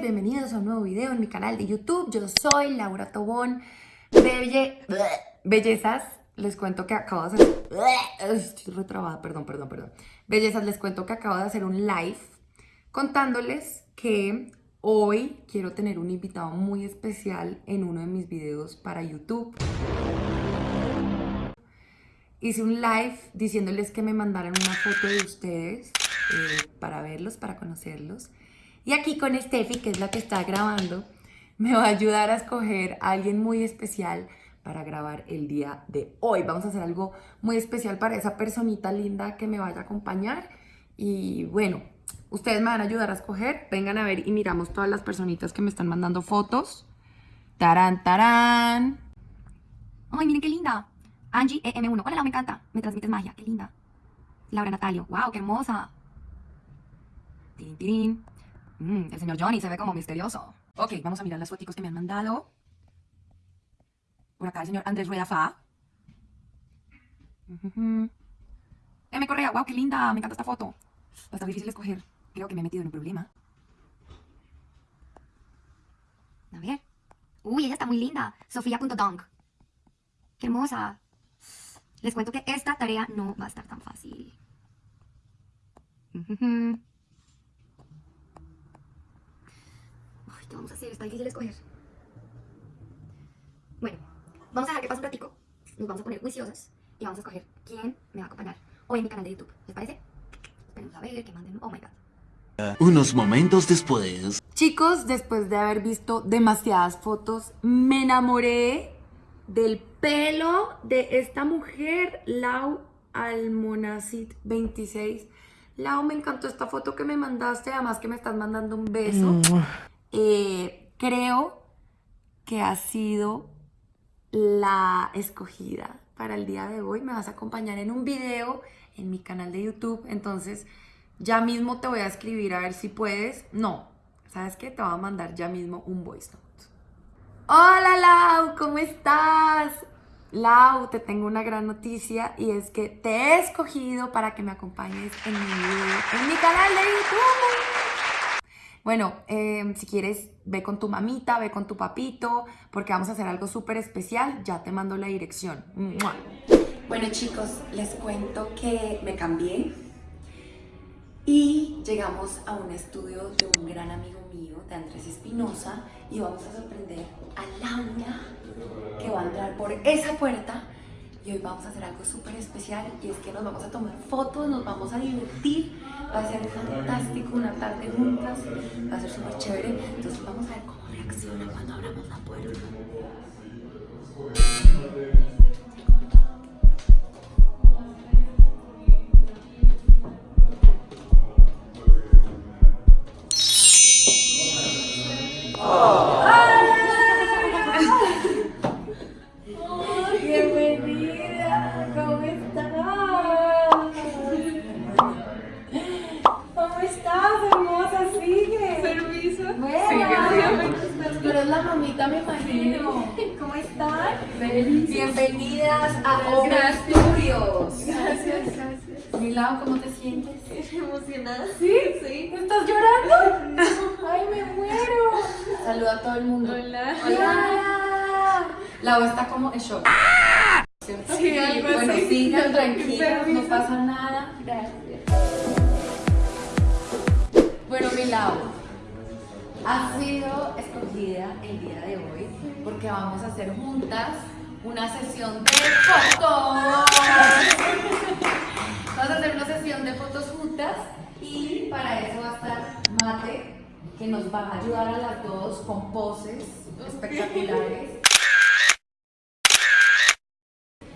bienvenidos a un nuevo video en mi canal de YouTube. Yo soy Laura Tobón. Belle... Bellezas, les cuento que acabo de hacer... Estoy retrabada, perdón, perdón, perdón. Bellezas, les cuento que acabo de hacer un live contándoles que hoy quiero tener un invitado muy especial en uno de mis videos para YouTube. Hice un live diciéndoles que me mandaran una foto de ustedes eh, para verlos, para conocerlos. Y aquí con Steffi, que es la que está grabando, me va a ayudar a escoger a alguien muy especial para grabar el día de hoy. Vamos a hacer algo muy especial para esa personita linda que me vaya a acompañar. Y bueno, ustedes me van a ayudar a escoger. Vengan a ver y miramos todas las personitas que me están mandando fotos. Tarán, tarán. Ay, miren qué linda. Angie EM1. Hola, me encanta. Me transmites magia. Qué linda. Laura Natalio. Wow, qué hermosa. Tirín, tirín. Mm, el señor Johnny se ve como misterioso. Ok, vamos a mirar las fotos que me han mandado. Por acá el señor Andrés Rueda Fa. M. Correa, wow, qué linda, me encanta esta foto. Va a estar difícil escoger. Creo que me he metido en un problema. A ver. Uy, ella está muy linda. Sofía.dong. Qué hermosa. Les cuento que esta tarea no va a estar tan fácil. ¿Qué vamos a hacer? Está difícil escoger. Bueno, vamos a dejar que pase un ratico. Nos vamos a poner juiciosas y vamos a escoger quién me va a acompañar hoy en mi canal de YouTube. ¿Les parece? Esperemos a ver, que manden... Oh my God. Unos momentos después... Chicos, después de haber visto demasiadas fotos, me enamoré del pelo de esta mujer, Lau Almonacid 26. Lau, me encantó esta foto que me mandaste, además que me estás mandando un beso. Eh, creo que ha sido la escogida para el día de hoy. Me vas a acompañar en un video en mi canal de YouTube. Entonces, ya mismo te voy a escribir a ver si puedes. No, ¿sabes qué? Te voy a mandar ya mismo un voice note. Hola Lau, ¿cómo estás? Lau, te tengo una gran noticia y es que te he escogido para que me acompañes en mi video, en mi canal de YouTube. Bueno, em, si quieres, ve con tu mamita, ve con tu papito, porque vamos a hacer algo súper especial. Ya te mando la dirección. Bueno, chicos, les cuento que me cambié y llegamos a un estudio de un gran amigo mío, de Andrés Espinosa, y vamos a sorprender a Laura, que va a entrar por esa puerta y hoy vamos a hacer algo súper especial y es que nos vamos a tomar fotos, nos vamos a divertir, va a ser fantástico una tarde juntas, va a ser súper chévere, entonces vamos a ver cómo reacciona cuando abramos la puerta. Bienvenidas a Obra Studios. Gracias, gracias. Milao, ¿cómo te sientes? emocionada. ¿Sí? Sí. ¿Estás llorando? Ay, me muero. Saluda a todo el mundo. Hola. Hola. Lau está como en shock. ¿Cierto? Sí, algo bueno, así. sigan tranquilos, no pasa nada. Gracias. Bueno, Milao, has sido escogida el día de hoy porque vamos a hacer juntas una sesión de fotos. Vamos a hacer una sesión de fotos juntas y para eso va a estar Mate, que nos va a ayudar a las dos con poses espectaculares.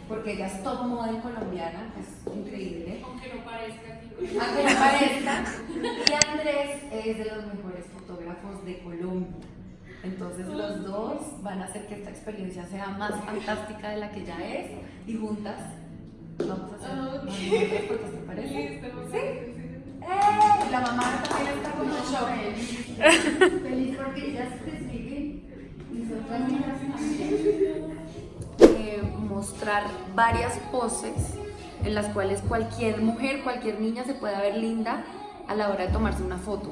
Porque ella es top model colombiana, es increíble. Aunque no parezca. Aunque no parezca. Y Andrés es de los mejores fotógrafos de Colombia. Entonces los dos van a hacer que esta experiencia sea más fantástica de la que ya es y juntas vamos a hacer Ah, ok. más te parece. Listo, ¿Sí? ¡Eh! La mamá también está como shock. Feliz porque ellas te siguen y nosotras. Eh, mostrar varias poses en las cuales cualquier mujer, cualquier niña se pueda ver linda a la hora de tomarse una foto.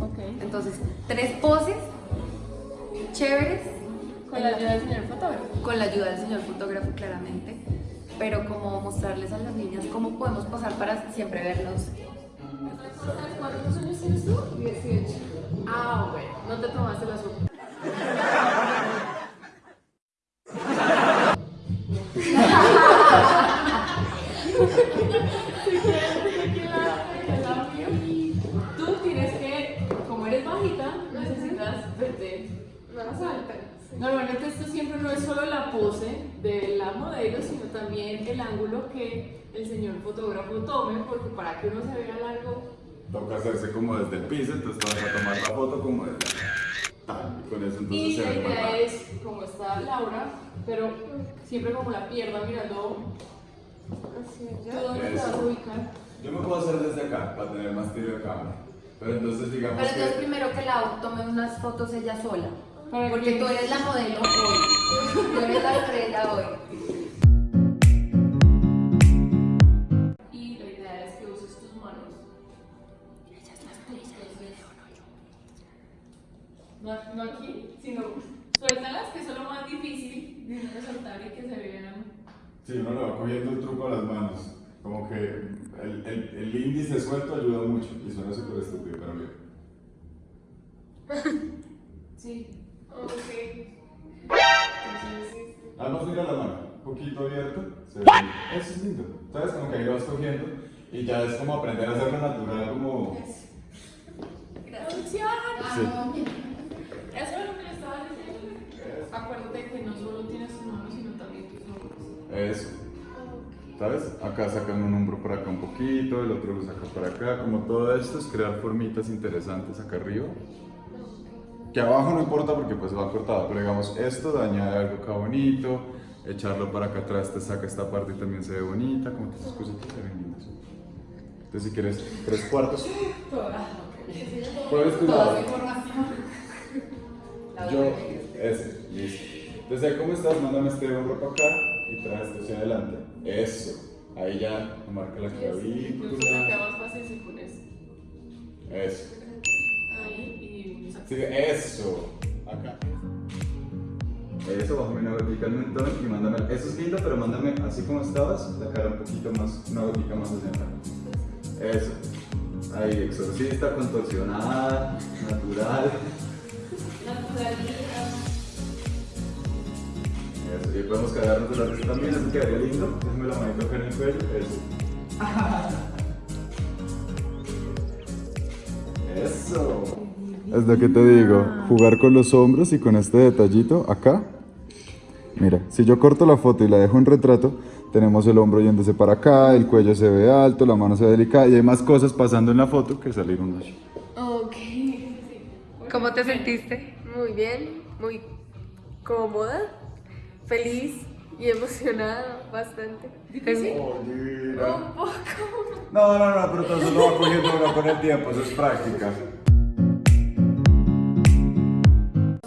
Ok. Entonces, tres poses chéveres Con la ayuda del señor fotógrafo. con la ayuda del señor fotógrafo claramente, pero como mostrarles a las niñas cómo podemos posar para siempre vernos. ¿Cuántos años tienes tú? 18. Ah, bueno. No te tomaste la sopa. Señor fotógrafo tome, porque para que uno se vea largo, Toca hacerse como desde el piso, entonces vas a tomar la foto como desde tal, con eso entonces Y se la idea es, como está Laura, pero siempre como la pierna mirando ¿tú dónde te vas a Eso. ubicar? Yo me puedo hacer desde acá para tener más tiro de cámara. Pero entonces digamos Pero entonces que primero que la tome unas fotos ella sola, porque que- tú eres la modelo hoy, tú eres la estrella hoy. No, no aquí, sino suéltalas, que eso es lo más difícil de uno soltar y que se vean. sí, uno le va cogiendo el truco a las manos. Como que el, el, el índice suelto ayuda mucho y suena súper estúpido, pero bien. Sí. Ok. Además mira la mano, un poquito abierta, se ve. Eso es lindo. ¿Sabes? Como que ahí lo vas cogiendo y ya es como aprender a hacerlo natural, como... ¡Producción! Sí. Eso es lo que le estaba diciendo. Acuérdate que no solo tienes tus manos, sino también tus hombros. Eso. ¿Sabes? Acá sacan un hombro por acá un poquito, el otro lo saca por acá. Como todo esto es crear formitas interesantes acá arriba. Que abajo no importa porque pues va cortado, pero digamos esto daña algo acá bonito, echarlo para acá atrás te saca esta parte y también se ve bonita, como que estas cositas se ven lindas. Entonces si quieres tres cuartos, puedes cuidado. Yo, ese, listo. Entonces, ¿cómo estás? Mándame este hombro para acá y trae esto hacia adelante. Eso. Ahí ya marca la Incluso clavícula. queda más fácil si pones Eso. ahí y Sí, eso. Acá. Eso, bájame una gotica al mentón y mándame. Eso es lindo, pero mándame así como estabas, la cara un poquito más, una gotica más hacia acá. Eso. Ahí, exorcista, contorsionada, natural. Eso, y podemos quedarnos de la risa también, eso quedaría lindo. Déjame la manito acá en el cuello, eso. Eso. Es lo que te digo, jugar con los hombros y con este detallito acá. Mira, si yo corto la foto y la dejo en retrato, tenemos el hombro yéndose para acá, el cuello se ve alto, la mano se ve delicada y hay más cosas pasando en la foto que salir uno así. Ok. ¿Cómo te sentiste? Muy bien, muy cómoda, feliz y emocionada bastante. Un poco. No, no, no, pero todo eso lo va cogiendo uno con el tiempo, eso es práctica.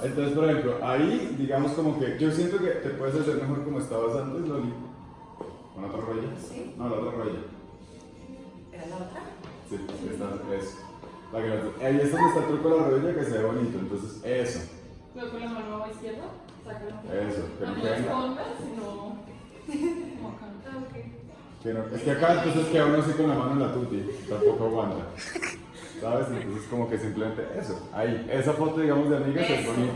Entonces, por ejemplo, ahí, digamos como que yo siento que te puedes hacer mejor como estabas antes, Loli. ¿Con otra rodilla? Sí. No, la otra rodilla. ¿Era la otra? Sí, esta es. La ahí es donde está el truco de la rodilla que se ve bonito, entonces eso, Luego con la mano izquierda, sácalo. eso, que no quede- escondas, sino como acá. que no- es que acá entonces queda uno así con la mano en la tuti, tampoco aguanta. ¿Sabes? Entonces como que simplemente eso, ahí, esa foto digamos de amigas es bonita.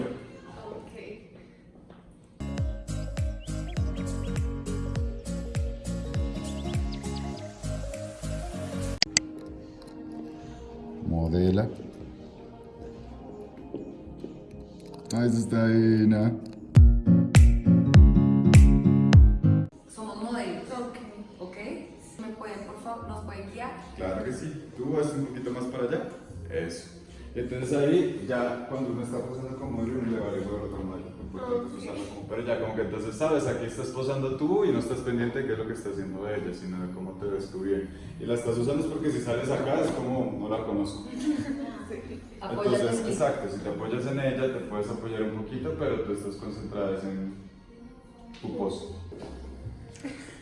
Modela. Ah, eso está divina. Somos modelos. Ok. ¿Me pueden, por favor, nos pueden guiar? Claro que sí. Tú vas un poquito más para allá. Eso. Entonces ahí ya cuando uno está posando como modelo uno le vale el otro modelo. Lo importante es usarlo como pero ya como que entonces sabes, aquí estás posando tú y no estás pendiente de qué es lo que está haciendo ella, sino de cómo te ves tú bien. Y la estás usando es porque si sales acá es como no la conozco. Entonces, exacto, si te apoyas en ella te puedes apoyar un poquito, pero tú estás concentrada en tu pose.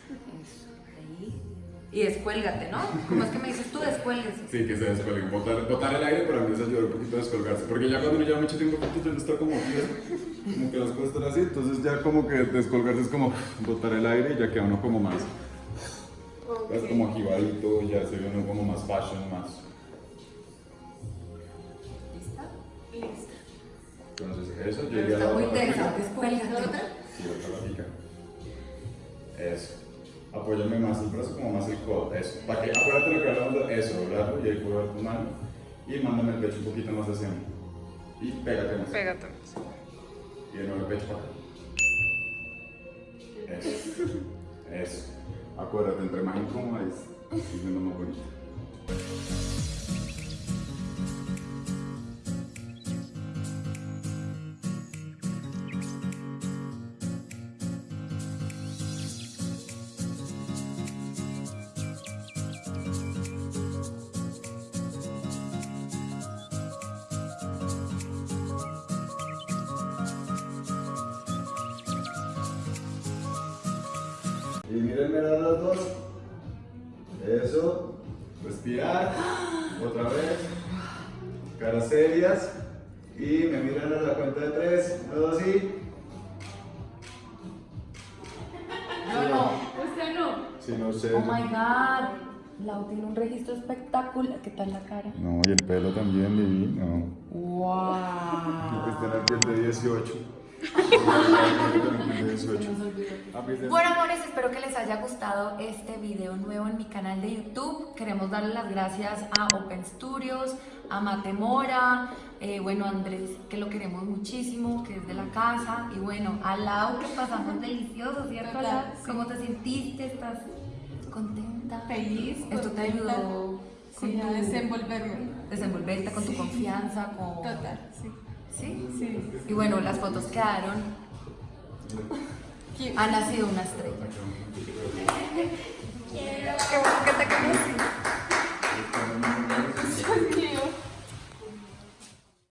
Y descuélgate, ¿no? ¿Cómo es que me dices tú descuélguese? Sí, que se descuelguen. Botar, botar el aire para mí es ayudar un poquito a descolgarse. Porque ya cuando uno lleva mucho tiempo juntos, ya no está como como que las cosas están así. Entonces ya como que descolgarse es como botar el aire y ya queda uno como más. Es como jibadito, ya se ve uno como más fashion, más. Listo. Entonces eso, yo Pero iría a la está muy pica. descuélgate. Sí, otra la pica. Eso. Apóyame más el brazo, como más el codo. Eso. Para que, acuérdate lo que hablamos de eso, doblarlo y ahí puedo ver tu mano. Y mándame el pecho un poquito más hacia mí. Y pégate más. Pégate. Y de nuevo el pecho para acá. Eso. Eso. Acuérdate, entre más incómoda es es más bonito. Y mírenme a los dos. Eso. Respirar. Otra vez. Caras serias. Y me miran a la cuenta de tres. Dos y. No, no. Usted no. Si no sé. Oh my god. Lau tiene un registro espectacular. ¿Qué tal la cara? No, y el pelo también, divino. ¡Wow! Está en el piel de 18. Bueno, amores, espero que les haya gustado este video nuevo en mi canal de YouTube. Queremos darle las gracias a Open Studios, a Matemora, eh, bueno, a Andrés, que lo queremos muchísimo, que es de la casa, y bueno, a Lau, que pasamos delicioso, ¿cierto, Lau? ¿Cómo te sentiste? ¿Estás contenta? Feliz. Esto te ayudó con Sí, a tu desenvolverme. desenvolverte, con tu confianza, con... Total, sí. ¿Sí? Sí. Y bueno, las fotos quedaron. Ha nacido una estrella. Quiero. Qué bueno que te conocí.